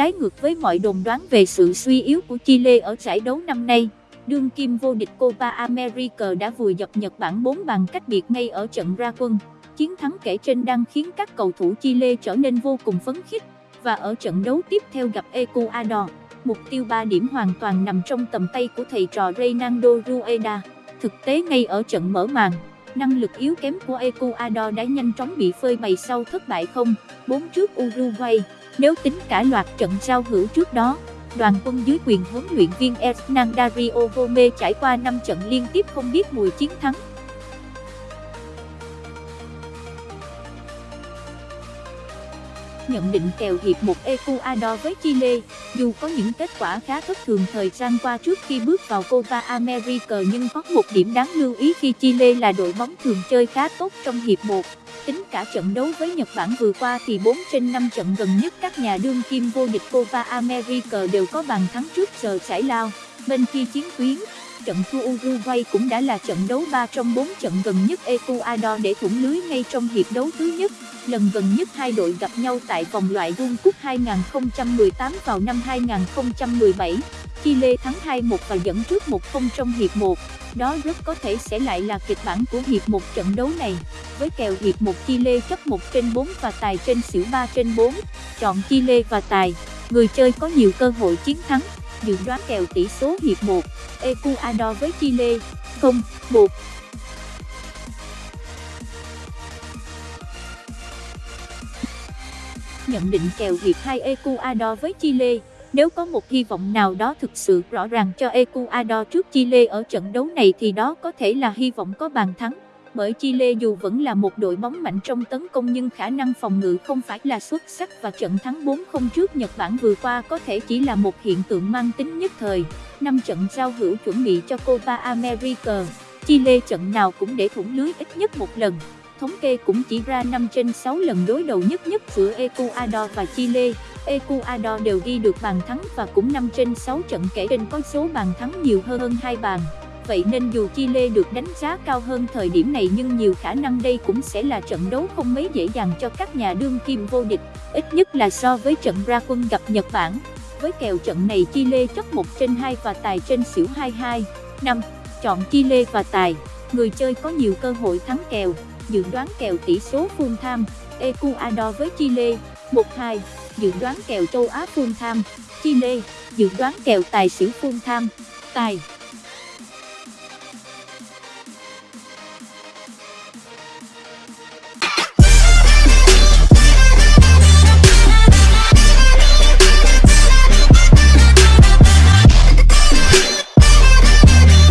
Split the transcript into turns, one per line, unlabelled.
trái ngược với mọi đồn đoán về sự suy yếu của Chile ở giải đấu năm nay. Đương kim vô địch Copa America đã vùi dập Nhật Bản 4 bàn cách biệt ngay ở trận ra quân. Chiến thắng kể trên đang khiến các cầu thủ Chile trở nên vô cùng phấn khích và ở trận đấu tiếp theo gặp Ecuador, mục tiêu 3 điểm hoàn toàn nằm trong tầm tay của thầy trò Reynaldo Rueda. Thực tế ngay ở trận mở màn, năng lực yếu kém của Ecuador đã nhanh chóng bị phơi bày sau thất bại không 4 trước Uruguay. Nếu tính cả loạt trận giao hữu trước đó, đoàn quân dưới quyền huấn luyện viên Hernan Dario Gomez trải qua 5 trận liên tiếp không biết mùi chiến thắng. Nhận định kèo hiệp một Ecuador với Chile, dù có những kết quả khá thất thường thời gian qua trước khi bước vào Copa America nhưng có một điểm đáng lưu ý khi Chile là đội bóng thường chơi khá tốt trong hiệp 1. Tính cả trận đấu với Nhật Bản vừa qua thì 4 trên 5 trận gần nhất các nhà đương kim vô địch Copa America đều có bàn thắng trước giờ giải lao, bên kia chiến tuyến trận thua Uruguay cũng đã là trận đấu 3 trong 4 trận gần nhất Ecuador để thủng lưới ngay trong hiệp đấu thứ nhất. Lần gần nhất hai đội gặp nhau tại vòng loại World Cup 2018 vào năm 2017. Chile thắng 2-1 và dẫn trước 1-0 trong hiệp 1. Đó rất có thể sẽ lại là kịch bản của hiệp 1 trận đấu này. Với kèo hiệp 1 Chile chấp 1 trên 4 và tài trên xỉu 3 trên 4, chọn Chile và tài, người chơi có nhiều cơ hội chiến thắng dự đoán kèo tỷ số hiệp 1, Ecuador với Chile, 0, 1. Nhận định kèo hiệp 2 Ecuador với Chile, nếu có một hy vọng nào đó thực sự rõ ràng cho Ecuador trước Chile ở trận đấu này thì đó có thể là hy vọng có bàn thắng bởi Chile dù vẫn là một đội bóng mạnh trong tấn công nhưng khả năng phòng ngự không phải là xuất sắc và trận thắng 4-0 trước Nhật Bản vừa qua có thể chỉ là một hiện tượng mang tính nhất thời. Năm trận giao hữu chuẩn bị cho Copa America, Chile trận nào cũng để thủng lưới ít nhất một lần. Thống kê cũng chỉ ra 5 trên 6 lần đối đầu nhất nhất giữa Ecuador và Chile. Ecuador đều ghi được bàn thắng và cũng 5 trên 6 trận kể trên có số bàn thắng nhiều hơn hai bàn vậy nên dù Chile được đánh giá cao hơn thời điểm này nhưng nhiều khả năng đây cũng sẽ là trận đấu không mấy dễ dàng cho các nhà đương kim vô địch, ít nhất là so với trận ra quân gặp Nhật Bản. Với kèo trận này Chile chấp 1 trên 2 và tài trên xỉu 22. 5. Chọn Chile và tài, người chơi có nhiều cơ hội thắng kèo, dự đoán kèo tỷ số full time, Ecuador với Chile, 1-2, dự đoán kèo châu Á full time, Chile, dự đoán kèo tài xỉu full time, tài.